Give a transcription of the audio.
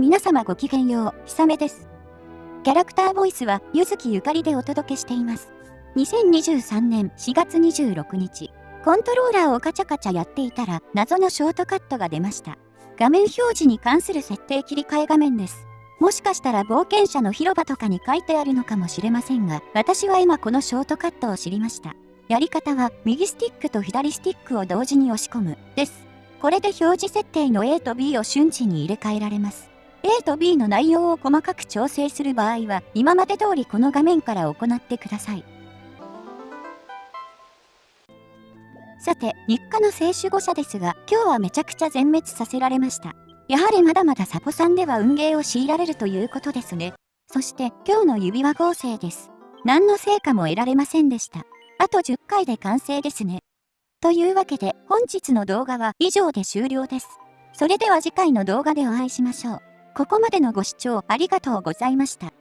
皆様ごきげんよう、ひさめです。キャラクターボイスは、ゆずきゆかりでお届けしています。2023年4月26日、コントローラーをカチャカチャやっていたら、謎のショートカットが出ました。画面表示に関する設定切り替え画面です。もしかしたら冒険者の広場とかに書いてあるのかもしれませんが、私は今このショートカットを知りました。やり方は、右スティックと左スティックを同時に押し込む、です。これで表示設定の A と B を瞬時に入れ替えられます。A と B の内容を細かく調整する場合は、今まで通りこの画面から行ってください。さて、日課の聖守護者ですが、今日はめちゃくちゃ全滅させられました。やはりまだまだサポさんでは運ゲーを強いられるということですね。そして今日の指輪合成です。何の成果も得られませんでした。あと10回で完成ですね。というわけで本日の動画は以上で終了です。それでは次回の動画でお会いしましょう。ここまでのご視聴ありがとうございました。